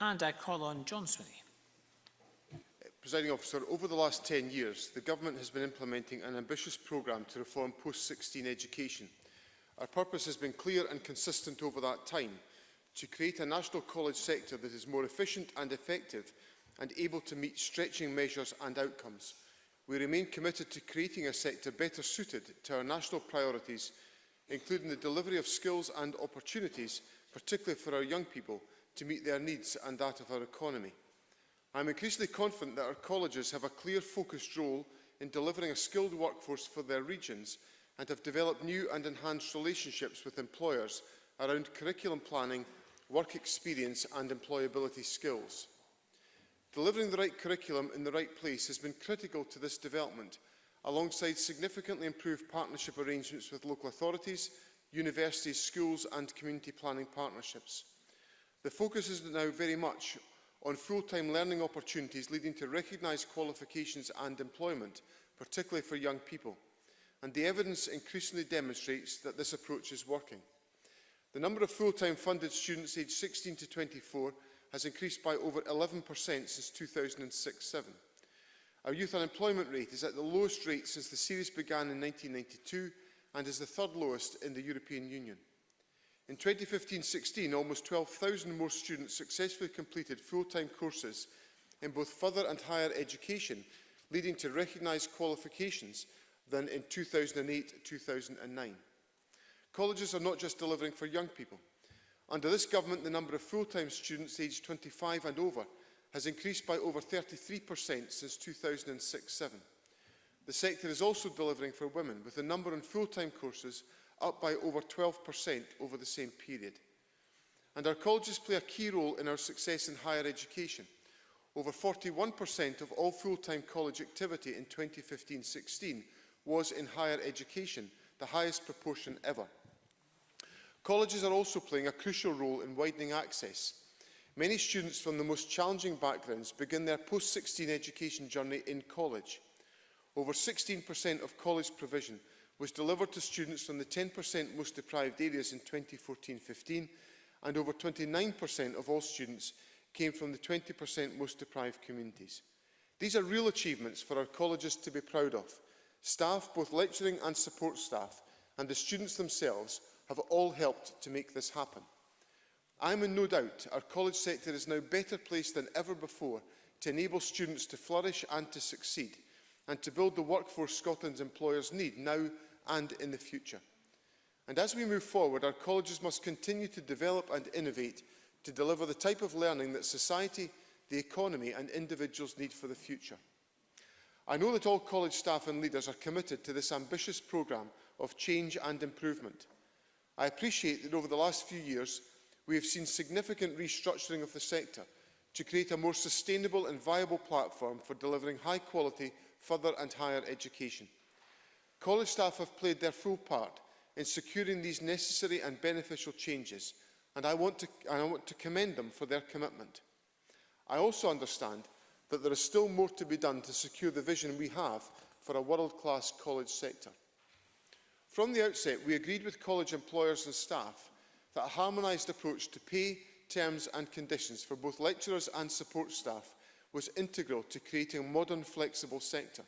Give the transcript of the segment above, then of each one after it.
And I call on John Swinney. Presiding officer, over the last 10 years, the government has been implementing an ambitious programme to reform post-16 education. Our purpose has been clear and consistent over that time, to create a national college sector that is more efficient and effective and able to meet stretching measures and outcomes. We remain committed to creating a sector better suited to our national priorities, including the delivery of skills and opportunities, particularly for our young people, to meet their needs and that of our economy. I am increasingly confident that our colleges have a clear focused role in delivering a skilled workforce for their regions and have developed new and enhanced relationships with employers around curriculum planning, work experience and employability skills. Delivering the right curriculum in the right place has been critical to this development, alongside significantly improved partnership arrangements with local authorities, universities, schools and community planning partnerships. The focus is now very much on full-time learning opportunities leading to recognised qualifications and employment, particularly for young people. And the evidence increasingly demonstrates that this approach is working. The number of full-time funded students aged 16 to 24 has increased by over 11% since 2006-07. Our youth unemployment rate is at the lowest rate since the series began in 1992 and is the third lowest in the European Union. In 2015-16, almost 12,000 more students successfully completed full-time courses in both further and higher education, leading to recognised qualifications than in 2008-2009. Colleges are not just delivering for young people. Under this government, the number of full-time students aged 25 and over has increased by over 33% since 2006-7. The sector is also delivering for women, with the number on full-time courses up by over 12% over the same period. And our colleges play a key role in our success in higher education. Over 41% of all full-time college activity in 2015-16 was in higher education, the highest proportion ever. Colleges are also playing a crucial role in widening access. Many students from the most challenging backgrounds begin their post-16 education journey in college. Over 16% of college provision was delivered to students from the 10% most deprived areas in 2014-15 and over 29% of all students came from the 20% most deprived communities. These are real achievements for our colleges to be proud of. Staff, both lecturing and support staff, and the students themselves have all helped to make this happen. I am in no doubt our college sector is now better placed than ever before to enable students to flourish and to succeed, and to build the workforce Scotland's employers need now and in the future. And as we move forward, our colleges must continue to develop and innovate to deliver the type of learning that society, the economy and individuals need for the future. I know that all college staff and leaders are committed to this ambitious programme of change and improvement. I appreciate that over the last few years, we have seen significant restructuring of the sector to create a more sustainable and viable platform for delivering high quality further and higher education. College staff have played their full part in securing these necessary and beneficial changes, and I want to, I want to commend them for their commitment. I also understand that there is still more to be done to secure the vision we have for a world-class college sector. From the outset, we agreed with college employers and staff that a harmonised approach to pay, terms and conditions for both lecturers and support staff was integral to creating a modern, flexible sector.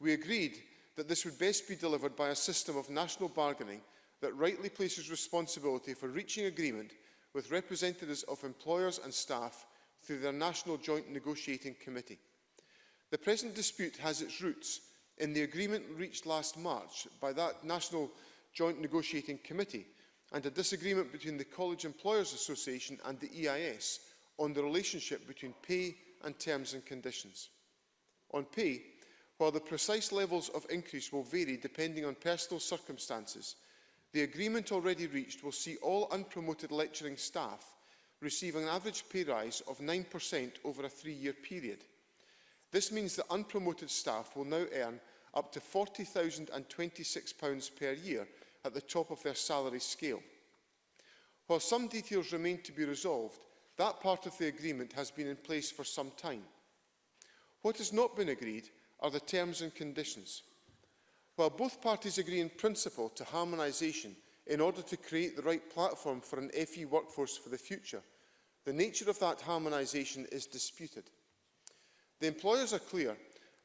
We agreed that this would best be delivered by a system of national bargaining that rightly places responsibility for reaching agreement with representatives of employers and staff through their National Joint Negotiating Committee. The present dispute has its roots in the agreement reached last March by that National Joint Negotiating Committee and a disagreement between the College Employers Association and the EIS on the relationship between pay and terms and conditions. On pay, While the precise levels of increase will vary depending on personal circumstances, the agreement already reached will see all unpromoted lecturing staff receiving an average pay rise of 9% over a three-year period. This means that unpromoted staff will now earn up to £40,026 per year at the top of their salary scale. While some details remain to be resolved, that part of the agreement has been in place for some time. What has not been agreed are the terms and conditions. While both parties agree in principle to harmonisation in order to create the right platform for an FE workforce for the future, the nature of that harmonisation is disputed. The employers are clear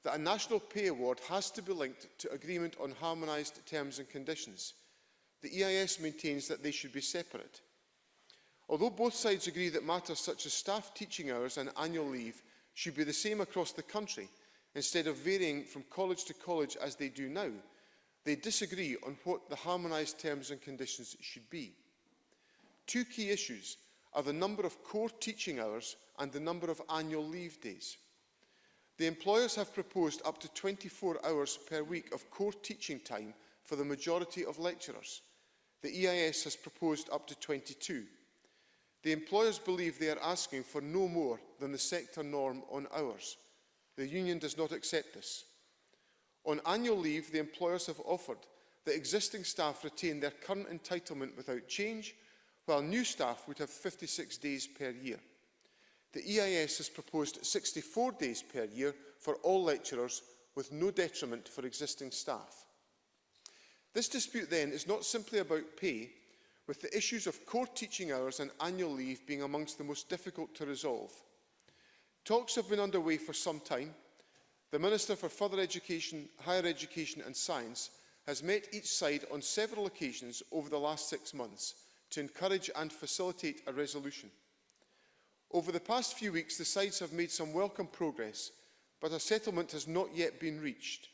that a national pay award has to be linked to agreement on harmonised terms and conditions. The EIS maintains that they should be separate. Although both sides agree that matters such as staff teaching hours and annual leave should be the same across the country, instead of varying from college to college as they do now. They disagree on what the harmonised terms and conditions should be. Two key issues are the number of core teaching hours and the number of annual leave days. The employers have proposed up to 24 hours per week of core teaching time for the majority of lecturers. The EIS has proposed up to 22. The employers believe they are asking for no more than the sector norm on hours – The union does not accept this. On annual leave, the employers have offered that existing staff retain their current entitlement without change, while new staff would have 56 days per year. The EIS has proposed 64 days per year for all lecturers, with no detriment for existing staff. This dispute, then, is not simply about pay, with the issues of core teaching hours and annual leave being amongst the most difficult to resolve – Talks have been underway for some time. The Minister for Further Education, Higher Education and Science has met each side on several occasions over the last six months to encourage and facilitate a resolution. Over the past few weeks, the sides have made some welcome progress, but a settlement has not yet been reached.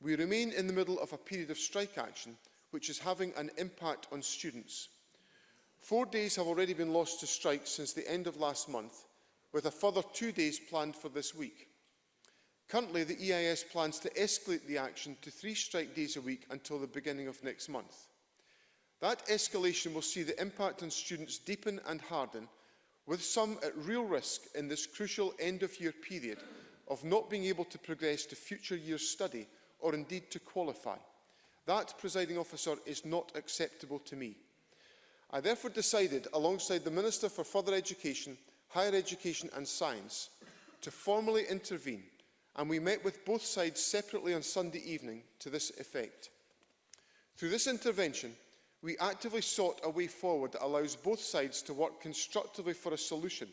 We remain in the middle of a period of strike action, which is having an impact on students. Four days have already been lost to strikes since the end of last month, with a further two days planned for this week. Currently, the EIS plans to escalate the action to three strike days a week until the beginning of next month. That escalation will see the impact on students deepen and harden, with some at real risk in this crucial end-of-year period of not being able to progress to future year study or indeed to qualify. That, presiding officer, is not acceptable to me. I therefore decided, alongside the Minister for Further Education, higher education and science to formally intervene and we met with both sides separately on Sunday evening to this effect. Through this intervention, we actively sought a way forward that allows both sides to work constructively for a solution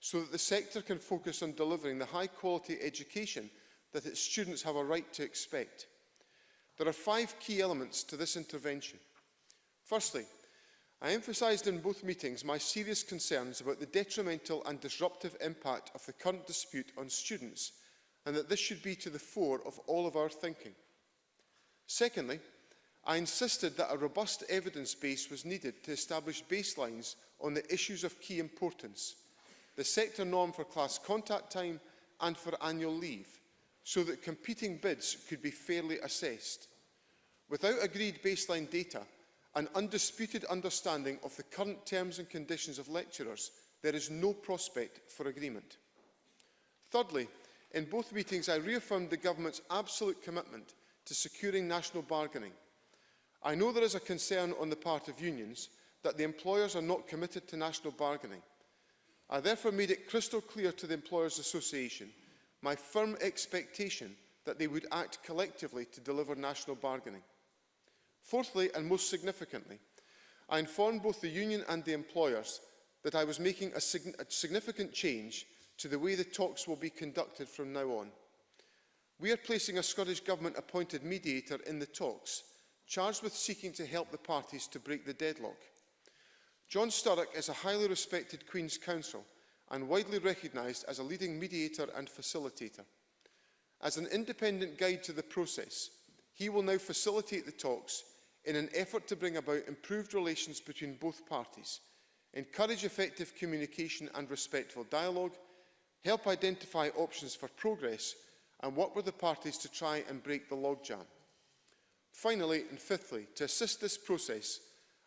so that the sector can focus on delivering the high-quality education that its students have a right to expect. There are five key elements to this intervention. Firstly, I emphasised in both meetings my serious concerns about the detrimental and disruptive impact of the current dispute on students and that this should be to the fore of all of our thinking. Secondly, I insisted that a robust evidence base was needed to establish baselines on the issues of key importance, the sector norm for class contact time and for annual leave, so that competing bids could be fairly assessed. Without agreed baseline data, an undisputed understanding of the current terms and conditions of lecturers, there is no prospect for agreement. Thirdly, in both meetings I reaffirmed the Government's absolute commitment to securing national bargaining. I know there is a concern on the part of unions that the employers are not committed to national bargaining. I therefore made it crystal clear to the Employers Association my firm expectation that they would act collectively to deliver national bargaining. Fourthly, and most significantly, I informed both the union and the employers that I was making a, sig a significant change to the way the talks will be conducted from now on. We are placing a Scottish Government-appointed mediator in the talks, charged with seeking to help the parties to break the deadlock. John Sturrock is a highly respected Queen's Counsel and widely recognised as a leading mediator and facilitator. As an independent guide to the process, he will now facilitate the talks in an effort to bring about improved relations between both parties, encourage effective communication and respectful dialogue, help identify options for progress and work with the parties to try and break the logjam. Finally and fifthly, to assist this process,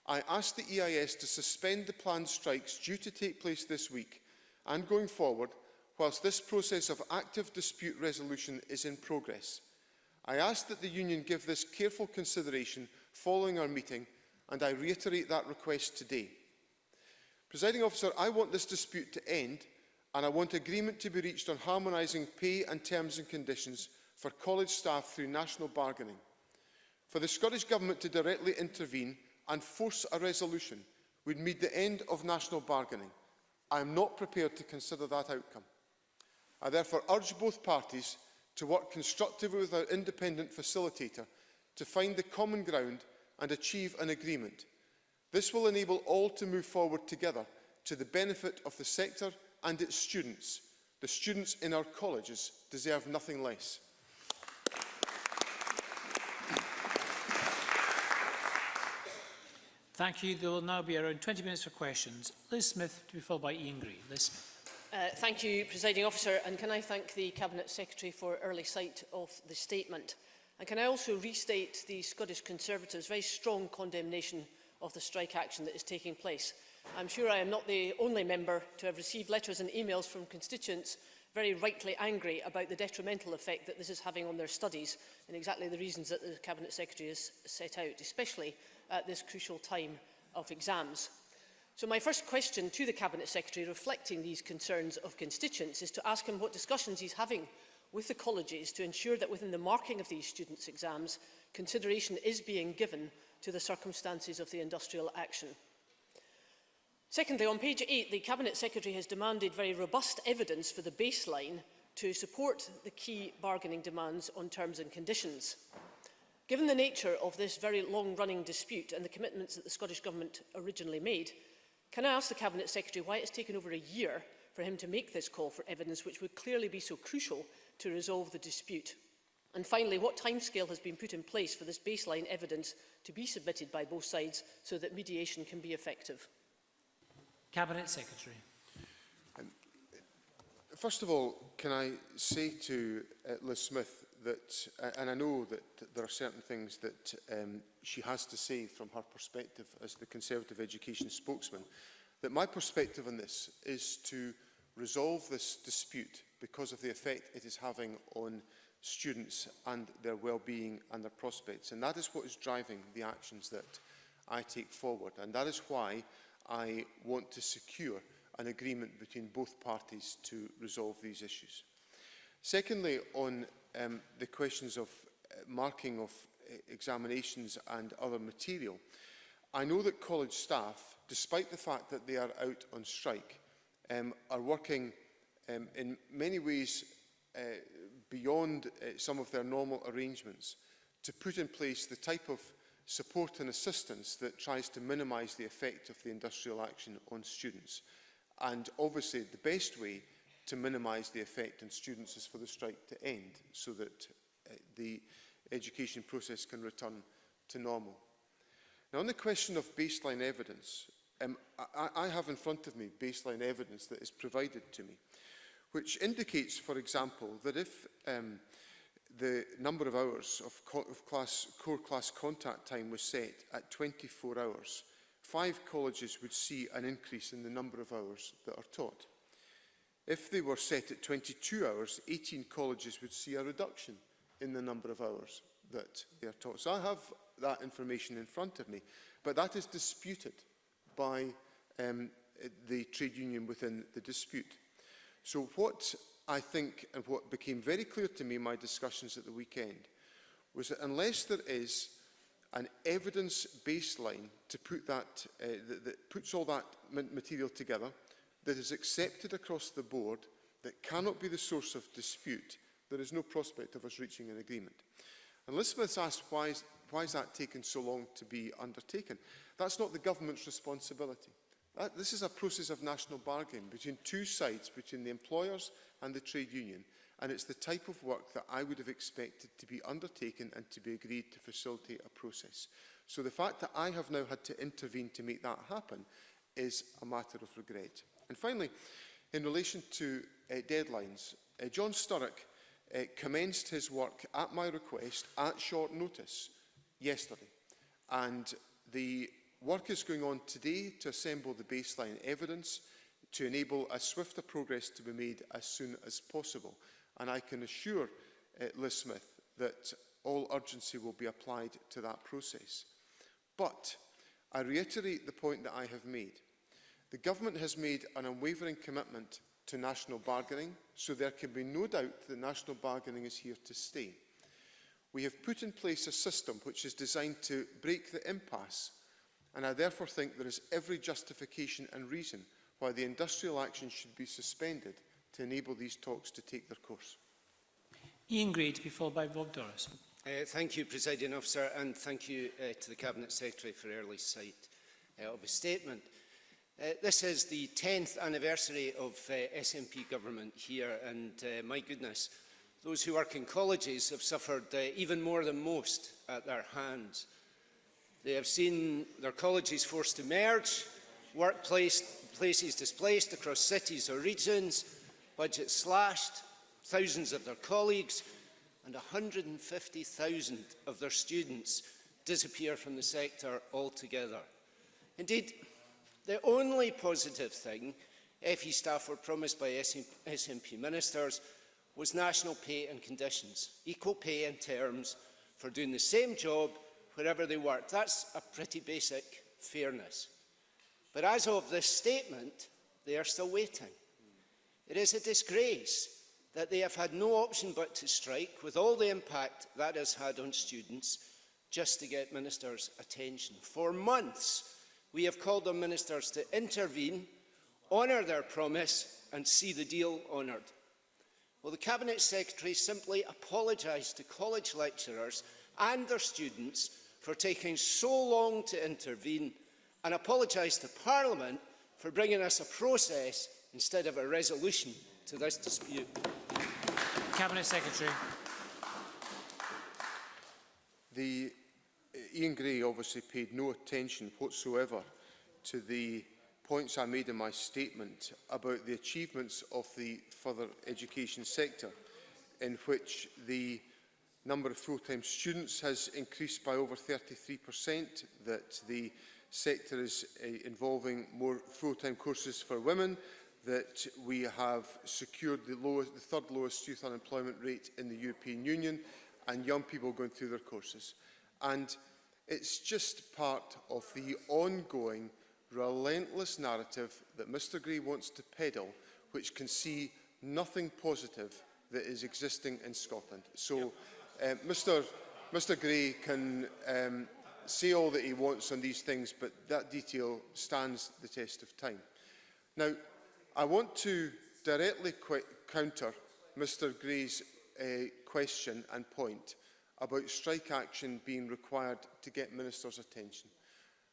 I ask the EIS to suspend the planned strikes due to take place this week and going forward whilst this process of active dispute resolution is in progress. I ask that the Union give this careful consideration following our meeting, and I reiterate that request today. Presiding officer, I want this dispute to end, and I want agreement to be reached on harmonising pay and terms and conditions for college staff through national bargaining. For the Scottish Government to directly intervene and force a resolution would mean the end of national bargaining. I am not prepared to consider that outcome. I therefore urge both parties to work constructively with our independent facilitator to find the common ground and achieve an agreement. This will enable all to move forward together to the benefit of the sector and its students. The students in our colleges deserve nothing less. Thank you. There will now be around 20 minutes for questions. Liz Smith to be followed by Ian Gray. Liz Smith. Uh, thank you, Presiding Officer, and can I thank the Cabinet Secretary for early sight of the statement. And can I also restate the Scottish Conservatives' very strong condemnation of the strike action that is taking place. I'm sure I am not the only member to have received letters and emails from constituents very rightly angry about the detrimental effect that this is having on their studies and exactly the reasons that the Cabinet Secretary has set out, especially at this crucial time of exams. So my first question to the Cabinet Secretary reflecting these concerns of constituents is to ask him what discussions he's having with the colleges to ensure that within the marking of these students' exams, consideration is being given to the circumstances of the industrial action. Secondly, on page 8, the Cabinet Secretary has demanded very robust evidence for the baseline to support the key bargaining demands on terms and conditions. Given the nature of this very long-running dispute and the commitments that the Scottish Government originally made, can I ask the Cabinet Secretary why it's taken over a year for him to make this call for evidence which would clearly be so crucial to resolve the dispute? And finally, what timescale has been put in place for this baseline evidence to be submitted by both sides so that mediation can be effective? Cabinet Secretary. Um, first of all, can I say to uh, Liz Smith that, uh, and I know that there are certain things that um, she has to say from her perspective as the Conservative Education spokesman, that my perspective on this is to resolve this dispute because of the effect it is having on students and their well-being and their prospects. And that is what is driving the actions that I take forward. And that is why I want to secure an agreement between both parties to resolve these issues. Secondly, on um, the questions of uh, marking of uh, examinations and other material, I know that college staff, despite the fact that they are out on strike, um, are working um, in many ways uh, beyond uh, some of their normal arrangements to put in place the type of support and assistance that tries to minimise the effect of the industrial action on students. And obviously the best way to minimise the effect on students is for the strike to end so that uh, the education process can return to normal. Now, on the question of baseline evidence, um, I, I have in front of me baseline evidence that is provided to me, which indicates, for example, that if um, the number of hours of, co of class, core class contact time was set at 24 hours, five colleges would see an increase in the number of hours that are taught. If they were set at 22 hours, 18 colleges would see a reduction in the number of hours that they are taught. So I have that information in front of me. But that is disputed by um, the trade union within the dispute. So what I think and what became very clear to me in my discussions at the weekend was that unless there is an evidence baseline to put that, uh, that, that puts all that material together, that is accepted across the board, that cannot be the source of dispute, there is no prospect of us reaching an agreement. And Elizabeth asked why Why has that taken so long to be undertaken? That's not the government's responsibility. That, uh, this is a process of national bargaining between two sides, between the employers and the trade union, and it's the type of work that I would have expected to be undertaken and to be agreed to facilitate a process. So the fact that I have now had to intervene to make that happen is a matter of regret. And finally, in relation to uh, deadlines, uh, John Sturrock uh, commenced his work at my request at short notice yesterday. And the work is going on today to assemble the baseline evidence to enable a swifter progress to be made as soon as possible. And I can assure uh, Liz Smith that all urgency will be applied to that process. But I reiterate the point that I have made. The Government has made an unwavering commitment to national bargaining, so there can be no doubt that national bargaining is here to stay. We have put in place a system which is designed to break the impasse and I therefore think there is every justification and reason why the industrial action should be suspended to enable these talks to take their course. Ian Gray to be followed by Bob Doris. Uh, thank you, Presiding Officer, and thank you uh, to the Cabinet Secretary for early sight uh, of his statement. Uh, this is the 10th anniversary of uh, SNP government here, and uh, my goodness, Those who work in colleges have suffered uh, even more than most at their hands. They have seen their colleges forced to merge, workplaces displaced across cities or regions, budgets slashed, thousands of their colleagues and 150,000 of their students disappear from the sector altogether. Indeed, the only positive thing FE staff were promised by SNP ministers was national pay and conditions, equal pay and terms for doing the same job wherever they worked. That's a pretty basic fairness. But as of this statement, they are still waiting. It is a disgrace that they have had no option but to strike, with all the impact that has had on students, just to get ministers' attention. For months, we have called on ministers to intervene, honour their promise and see the deal honoured. Well, the Cabinet Secretary simply apologised to college lecturers and their students for taking so long to intervene and apologised to Parliament for bringing us a process instead of a resolution to this dispute? Cabinet Secretary. The uh, Ian Gray obviously paid no attention whatsoever to the points I made in my statement about the achievements of the further education sector, in which the number of full-time students has increased by over 33%, that the sector is uh, involving more full-time courses for women, that we have secured the, lowest, the third lowest youth unemployment rate in the European Union and young people going through their courses. And it's just part of the ongoing relentless narrative that Mr Gray wants to peddle, which can see nothing positive that is existing in Scotland. So yep. uh, Mr, Mr Gray can um, say all that he wants on these things, but that detail stands the test of time. Now, I want to directly counter Mr Gray's uh, question and point about strike action being required to get ministers' attention.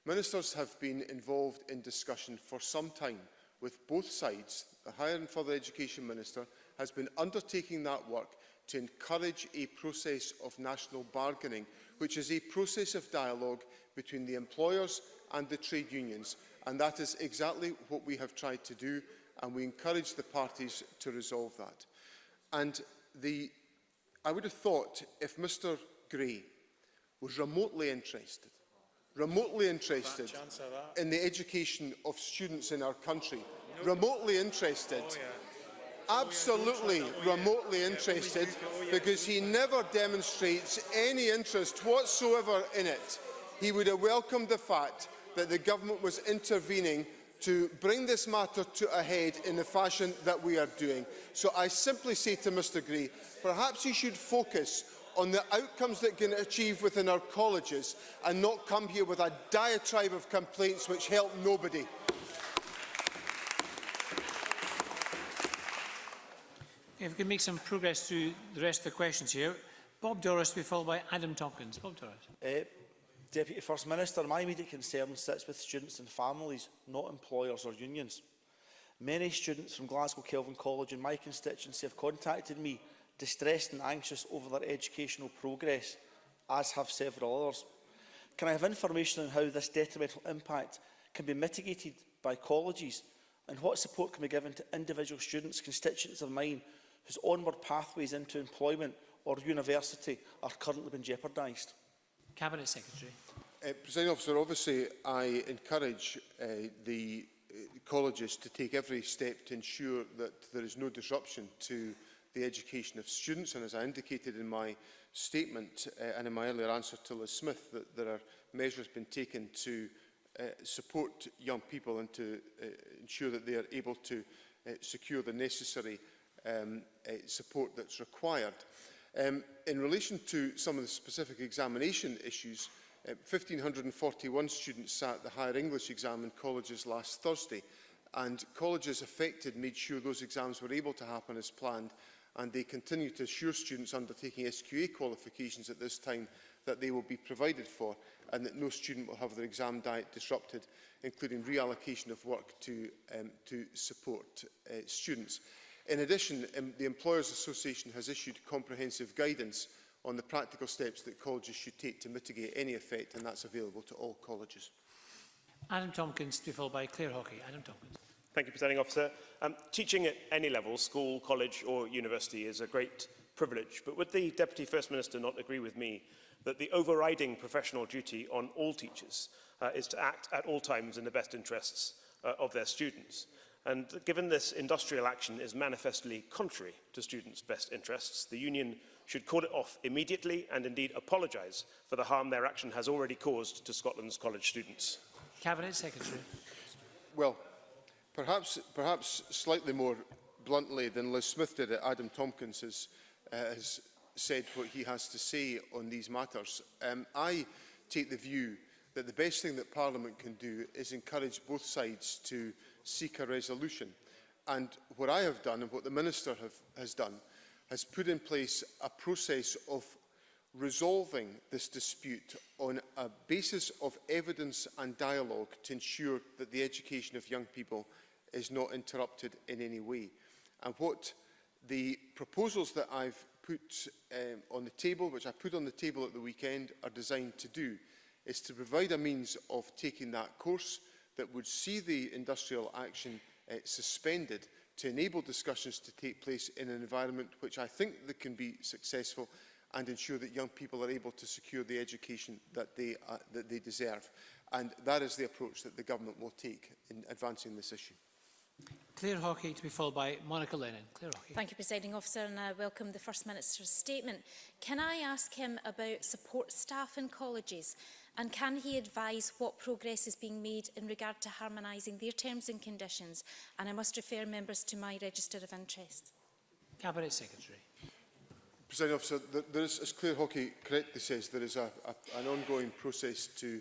Ministers have been involved in discussion for some time with both sides. The Higher and Further Education Minister has been undertaking that work to encourage a process of national bargaining, which is a process of dialogue between the employers and the trade unions. And that is exactly what we have tried to do, and we encourage the parties to resolve that. And the, I would have thought if Mr Gray was remotely interested remotely interested in the education of students in our country. Remotely interested. Oh, yeah. Absolutely oh, yeah. remotely yeah. interested oh, because he never demonstrates any interest whatsoever in it. He would have welcomed the fact that the government was intervening to bring this matter to a head in the fashion that we are doing. So I simply say to Mr Gray, perhaps he should focus on the outcomes that can achieve within our colleges and not come here with a diatribe of complaints which help nobody. If we can make some progress through the rest of the questions here. Bob Doris will be followed by Adam Tompkins. Bob Doris. Uh, eh, Deputy First Minister, my immediate concern sits with students and families, not employers or unions. Many students from Glasgow Kelvin College in my constituency have contacted me distressed and anxious over their educational progress, as have several others. Can I have information on how this detrimental impact can be mitigated by colleges and what support can be given to individual students, constituents of mine, whose onward pathways into employment or university are currently being jeopardised? Cabinet Secretary. Uh, President Officer, obviously I encourage uh, the uh, colleges to take every step to ensure that there is no disruption to the education of students. And as I indicated in my statement uh, and in my earlier answer to Liz Smith, that there are measures been taken to uh, support young people and to uh, ensure that they are able to uh, secure the necessary um, uh, support that's required. Um, in relation to some of the specific examination issues, uh, 1,541 students sat the higher English exam in colleges last Thursday, and colleges affected made sure those exams were able to happen as planned and they continue to assure students undertaking SQA qualifications at this time that they will be provided for and that no student will have their exam diet disrupted, including reallocation of work to, um, to support uh, students. In addition, um, the Employers Association has issued comprehensive guidance on the practical steps that colleges should take to mitigate any effect, and that's available to all colleges. Adam Tompkins, to be followed by Claire Hockey. Adam Tompkins. Thank you, Presiding Officer. Um, teaching at any level, school, college or university, is a great privilege, but would the Deputy First Minister not agree with me that the overriding professional duty on all teachers uh, is to act at all times in the best interests uh, of their students? And given this industrial action is manifestly contrary to students' best interests, the union should call it off immediately and indeed apologise for the harm their action has already caused to Scotland's college students. Cabinet Secretary. Well, Perhaps, perhaps slightly more bluntly than Liz Smith did it, Adam Tompkins has, uh, has said what he has to say on these matters. Um, I take the view that the best thing that Parliament can do is encourage both sides to seek a resolution. And what I have done and what the Minister have, has done has put in place a process of resolving this dispute on a basis of evidence and dialogue to ensure that the education of young people is not interrupted in any way. And what the proposals that I've put um, on the table, which I put on the table at the weekend, are designed to do, is to provide a means of taking that course that would see the industrial action uh, suspended to enable discussions to take place in an environment which I think that can be successful and ensure that young people are able to secure the education that they, uh, that they deserve. And that is the approach that the government will take in advancing this issue. Claire Hawkey to be followed by Monica Lennon. Claire Hawkey. Thank you, Presiding Officer, and I welcome the First Minister's statement. Can I ask him about support staff in colleges? And can he advise what progress is being made in regard to harmonising their terms and conditions? And I must refer members to my register of interest. Cabinet Secretary. Presiding officer, there, there is, as Claire Hockey correctly says, there is a, a, an ongoing process to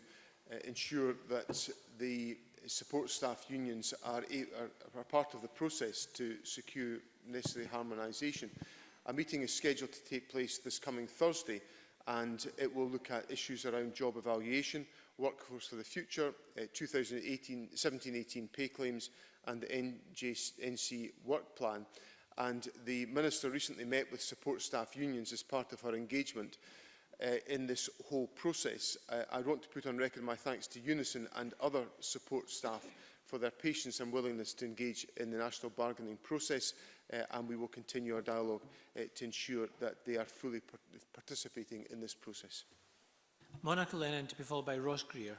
uh, ensure that the support staff unions are, a, are, are part of the process to secure necessary harmonisation. A meeting is scheduled to take place this coming Thursday and it will look at issues around job evaluation, workforce for the future, 2017 2018 uh, pay claims and the NJ, NC work plan and the Minister recently met with support staff unions as part of her engagement uh, in this whole process. Uh, I want to put on record my thanks to Unison and other support staff for their patience and willingness to engage in the national bargaining process uh, and we will continue our dialogue uh, to ensure that they are fully par participating in this process. Monica Lennon to be followed by Ross Greer.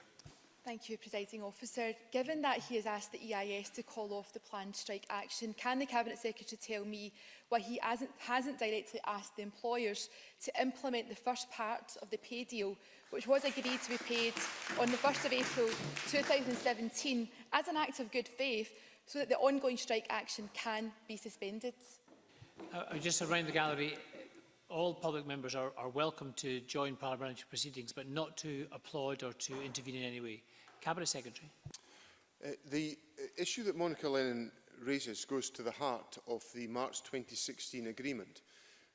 Thank you, Presiding Officer. Given that he has asked the EIS to call off the planned strike action, can the Cabinet Secretary tell me why he hasn't, hasn't directly asked the employers to implement the first part of the pay deal, which was agreed to be paid on the 1st of April 2017 as an act of good faith, so that the ongoing strike action can be suspended? Uh, just around the gallery, all public members are, are welcome to join parliamentary proceedings, but not to applaud or to intervene in any way. Cabinet Secretary. Uh, the uh, issue that Monica Lennon raises goes to the heart of the March 2016 agreement,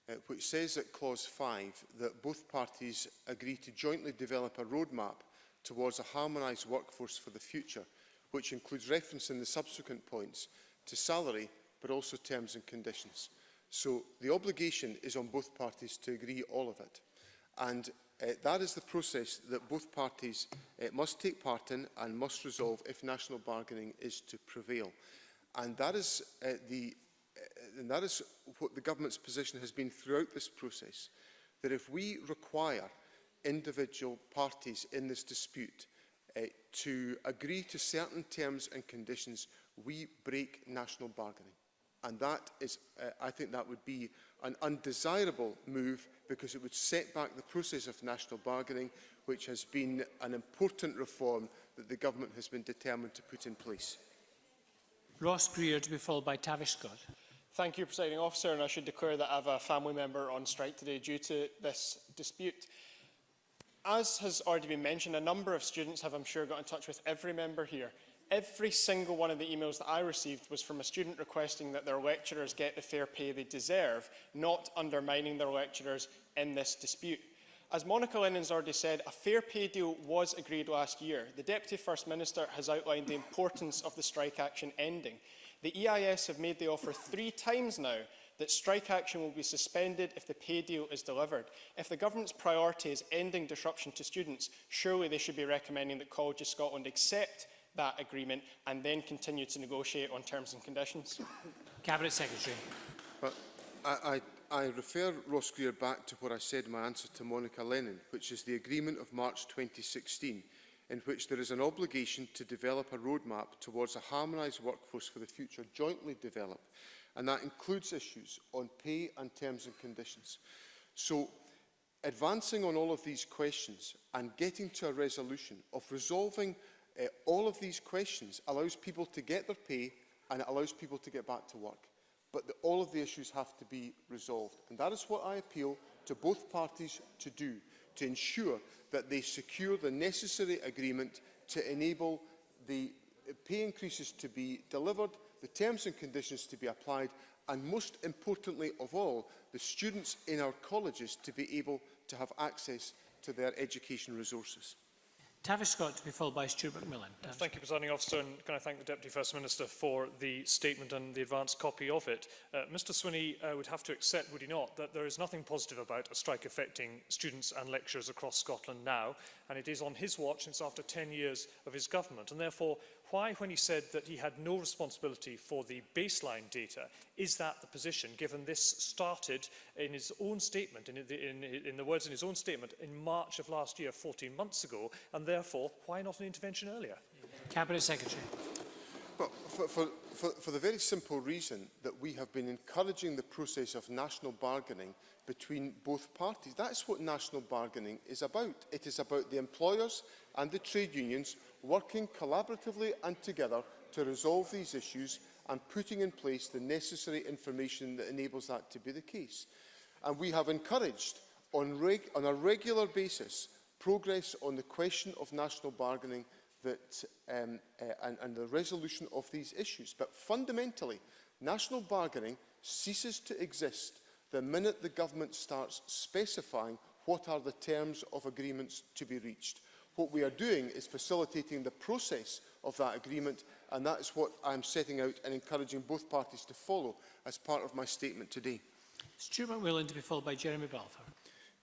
uh, which says at Clause 5 that both parties agree to jointly develop a roadmap towards a harmonised workforce for the future, which includes reference in the subsequent points to salary, but also terms and conditions. So the obligation is on both parties to agree all of it. And uh, that is the process that both parties uh, must take part in and must resolve if national bargaining is to prevail. And that is, uh, the, uh, and that is what the government's position has been throughout this process, that if we require individual parties in this dispute uh, to agree to certain terms and conditions, we break national bargaining. And that is, uh, I think that would be an undesirable move because it would set back the process of national bargaining, which has been an important reform that the government has been determined to put in place. Ross Greer to be followed by Tavish Scott. Thank you, Presiding Officer, and I should declare that I have a family member on strike today due to this dispute. As has already been mentioned, a number of students have, I'm sure, got in touch with every member here every single one of the emails that I received was from a student requesting that their lecturers get the fair pay they deserve, not undermining their lecturers in this dispute. As Monica Lennon's already said, a fair pay deal was agreed last year. The Deputy First Minister has outlined the importance of the strike action ending. The EIS have made the offer three times now that strike action will be suspended if the pay deal is delivered. If the government's priority is ending disruption to students, surely they should be recommending that Colleges Scotland accept that agreement and then continue to negotiate on terms and conditions? Cabinet Secretary. But I, I, I refer Ross Greer back to what I said in my answer to Monica Lennon, which is the agreement of March 2016, in which there is an obligation to develop a roadmap towards a harmonised workforce for the future jointly developed. and that includes issues on pay and terms and conditions. So advancing on all of these questions and getting to a resolution of resolving Uh, all of these questions allows people to get their pay and it allows people to get back to work. But the, all of the issues have to be resolved. And that is what I appeal to both parties to do, to ensure that they secure the necessary agreement to enable the uh, pay increases to be delivered, the terms and conditions to be applied, and most importantly of all, the students in our colleges to be able to have access to their education resources. Tavis Scott to be followed by Stuart McMillan. Tavis Thank you, Presiding Officer, and can I thank the Deputy First Minister for the statement and the advance copy of it. Uh, Mr Swinney uh, would have to accept, would he not, that there is nothing positive about a strike affecting students and lecturers across Scotland now, and it is on his watch, it's after 10 years of his government, and therefore why, when he said that he had no responsibility for the baseline data, is that the position, given this started in his own statement, in, the, in, in the words in his own statement, in March of last year, 14 months ago, and therefore, why not an intervention earlier? Cabinet Secretary. Well, for, for, for, for the very simple reason that we have been encouraging the process of national bargaining between both parties. That's what national bargaining is about. It is about the employers and the trade unions working collaboratively and together to resolve these issues and putting in place the necessary information that enables that to be the case. And we have encouraged on, reg on a regular basis progress on the question of national bargaining that, um, uh, and, and the resolution of these issues. But fundamentally, national bargaining ceases to exist the minute the government starts specifying what are the terms of agreements to be reached. What we are doing is facilitating the process of that agreement, and that is what I am setting out and encouraging both parties to follow as part of my statement today. Stuart McMillan to be followed by Jeremy Balfour.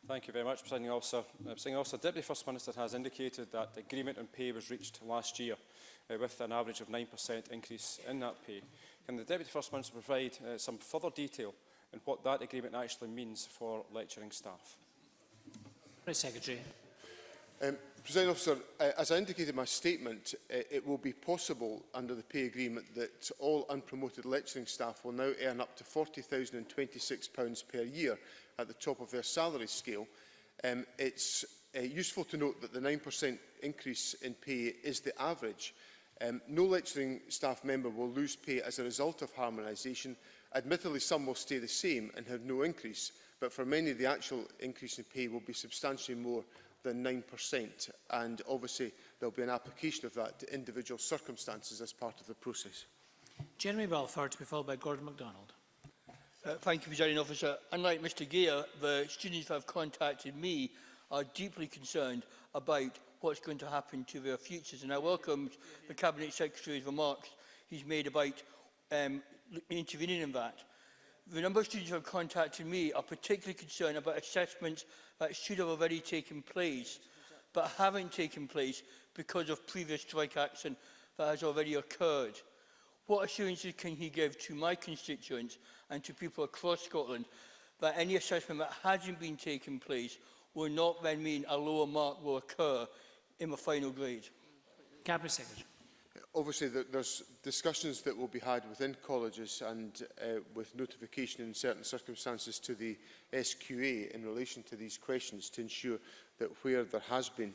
Thank you very much, Presiding Officer. Uh, Presiding Officer, Deputy First Minister has indicated that the agreement on pay was reached last year uh, with an average of 9% increase in that pay. Can the Deputy First Minister provide uh, some further detail on what that agreement actually means for lecturing staff? Secretary. Um, President Officer, uh, as I indicated in my statement, uh, it will be possible under the pay agreement that all unpromoted lecturing staff will now earn up to £40,026 per year at the top of their salary scale. Um, it's uh, useful to note that the 9% increase in pay is the average. Um, no lecturing staff member will lose pay as a result of harmonisation. Admittedly, some will stay the same and have no increase, but for many, the actual increase in pay will be substantially more than 9%. And obviously there will be an application of that to individual circumstances as part of the process. Jeremy Balfour to be followed by Gordon MacDonald. Uh, thank you, Presiding Officer. Unlike Mr Gear, the students who have contacted me are deeply concerned about what's going to happen to their futures. And I welcome the Cabinet Secretary's remarks he's made about um, intervening in that. The number of students who have contacted me are particularly concerned about assessments that should have already taken place but haven't taken place because of previous strike action that has already occurred. What assurances can he give to my constituents and to people across Scotland that any assessment that hasn't been taken place will not then mean a lower mark will occur in the final grade? Cabinet Secretary obviously there's discussions that will be had within colleges and uh, with notification in certain circumstances to the SQA in relation to these questions to ensure that where there has been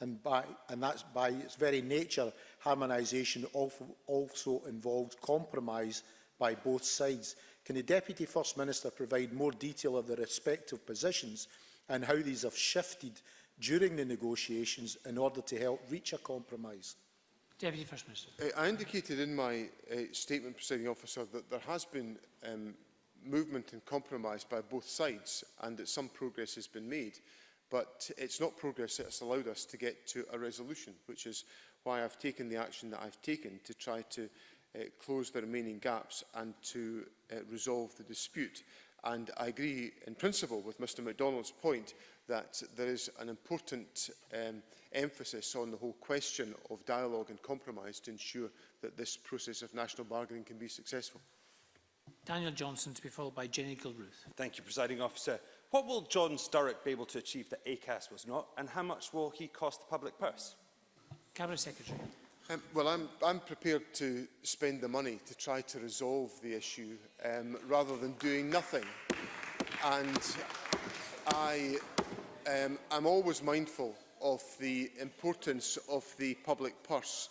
and, by, and that's by its very nature harmonisation also involves compromise by both sides. Can the Deputy First Minister provide more detail of the respective positions and how these have shifted during the negotiations in order to help reach a compromise? Deputy First Minister. Uh, I indicated in my uh, statement, presiding officer, that there has been um, movement and compromise by both sides and that some progress has been made. But it's not progress that has allowed us to get to a resolution, which is why I've taken the action that I've taken to try to uh, close the remaining gaps and to uh, resolve the dispute. And I agree in principle with Mr MacDonald's point that there is an important um, emphasis on the whole question of dialogue and compromise to ensure that this process of national bargaining can be successful. Daniel Johnson to be followed by Jenny Gilruth. Thank you, Presiding Officer. What will John Sturrock be able to achieve that ACAS was not, and how much will he cost the public purse? Cabinet Secretary. Um, well, I'm, I'm prepared to spend the money to try to resolve the issue um, rather than doing nothing. And I um, I'm always mindful of the importance of the public purse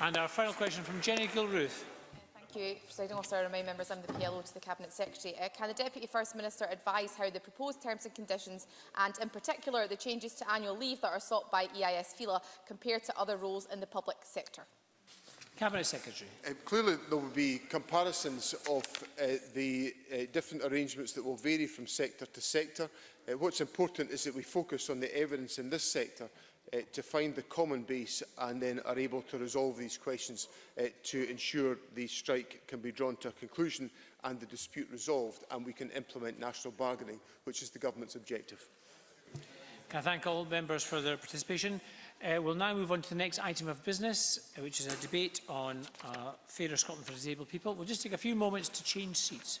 And our final question from Jenny Gilruth. Thank you, Presiding Officer. I remind members I'm the PLO to the Cabinet Secretary. Uh, can the Deputy First Minister advise how the proposed terms and conditions and in particular the changes to annual leave that are sought by EIS-FILA compare to other roles in the public sector? Cabinet Secretary. Uh, clearly there will be comparisons of uh, the uh, different arrangements that will vary from sector to sector. Uh, what's important is that we focus on the evidence in this sector uh, to find the common base and then are able to resolve these questions uh, to ensure the strike can be drawn to a conclusion and the dispute resolved and we can implement national bargaining, which is the government's objective. Can I thank all members for their participation? Uh, we'll now move on to the next item of business, uh, which is a debate on uh, Fairer Scotland for Disabled People. We'll just take a few moments to change seats.